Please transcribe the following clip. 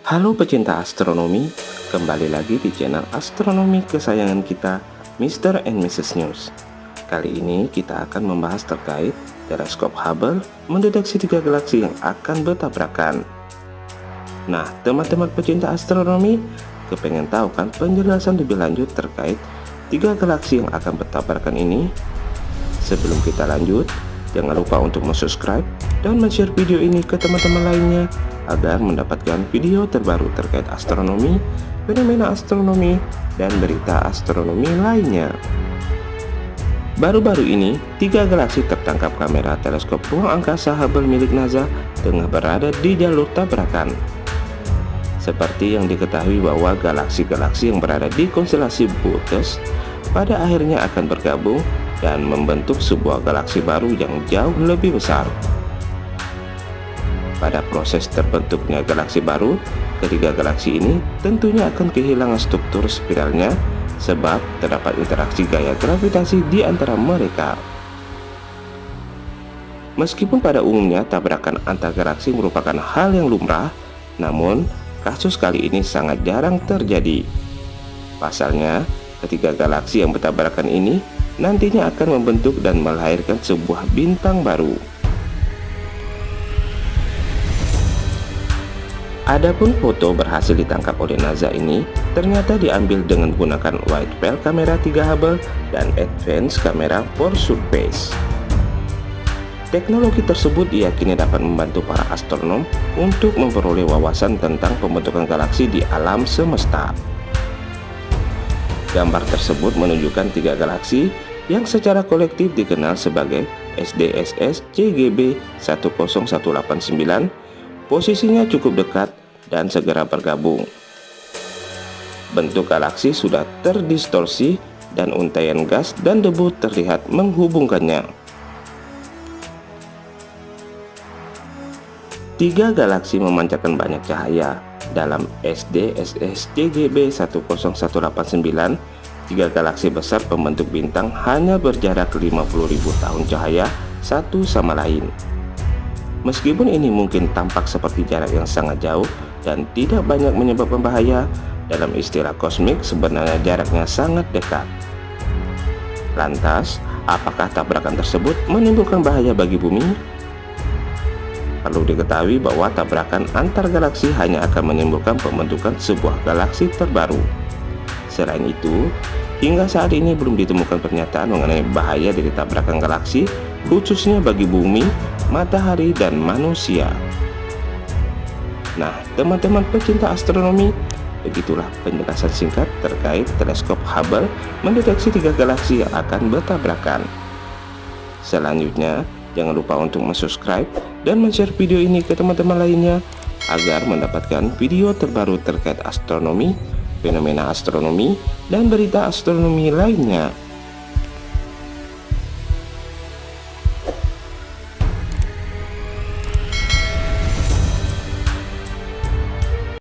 Halo pecinta astronomi, kembali lagi di channel astronomi kesayangan kita, Mr. and Mrs. News. Kali ini kita akan membahas terkait teleskop Hubble mendeteksi tiga galaksi yang akan bertabrakan. Nah, teman-teman pecinta astronomi, kepengen tahu kan penjelasan lebih lanjut terkait tiga galaksi yang akan bertabrakan ini? Sebelum kita lanjut, jangan lupa untuk subscribe dan share video ini ke teman-teman lainnya agar mendapatkan video terbaru terkait astronomi, fenomena astronomi, dan berita astronomi lainnya. Baru-baru ini, tiga galaksi tertangkap kamera teleskop ruang angkasa Hubble milik NASA tengah berada di jalur tabrakan. Seperti yang diketahui bahwa galaksi-galaksi yang berada di konstelasi Boötes pada akhirnya akan bergabung dan membentuk sebuah galaksi baru yang jauh lebih besar. Pada proses terbentuknya galaksi baru, ketiga galaksi ini tentunya akan kehilangan struktur spiralnya sebab terdapat interaksi gaya gravitasi di antara mereka. Meskipun pada umumnya tabrakan antar galaksi merupakan hal yang lumrah, namun kasus kali ini sangat jarang terjadi. Pasalnya, ketiga galaksi yang bertabrakan ini nantinya akan membentuk dan melahirkan sebuah bintang baru. Adapun foto berhasil ditangkap oleh NASA ini ternyata diambil dengan menggunakan wide field kamera 3 Hubble dan advance kamera for surface. Teknologi tersebut diyakini dapat membantu para astronom untuk memperoleh wawasan tentang pembentukan galaksi di alam semesta. Gambar tersebut menunjukkan tiga galaksi yang secara kolektif dikenal sebagai SDSS CGB 10189 posisinya cukup dekat dan segera bergabung. Bentuk galaksi sudah terdistorsi dan untaian gas dan debu terlihat menghubungkannya. Tiga galaksi memancarkan banyak cahaya dalam SDSS CGB 10189 Tiga galaksi besar pembentuk bintang hanya berjarak 50.000 tahun cahaya satu sama lain. Meskipun ini mungkin tampak seperti jarak yang sangat jauh dan tidak banyak menyebabkan bahaya, dalam istilah kosmik sebenarnya jaraknya sangat dekat. Lantas, apakah tabrakan tersebut menimbulkan bahaya bagi bumi? Perlu diketahui bahwa tabrakan antar galaksi hanya akan menimbulkan pembentukan sebuah galaksi terbaru. Selain itu, hingga saat ini belum ditemukan pernyataan mengenai bahaya dari tabrakan galaksi, khususnya bagi bumi, matahari, dan manusia. Nah, teman-teman pecinta astronomi, begitulah penjelasan singkat terkait teleskop Hubble mendeteksi tiga galaksi yang akan bertabrakan. Selanjutnya, jangan lupa untuk subscribe dan share video ini ke teman-teman lainnya agar mendapatkan video terbaru terkait astronomi fenomena astronomi, dan berita astronomi lainnya.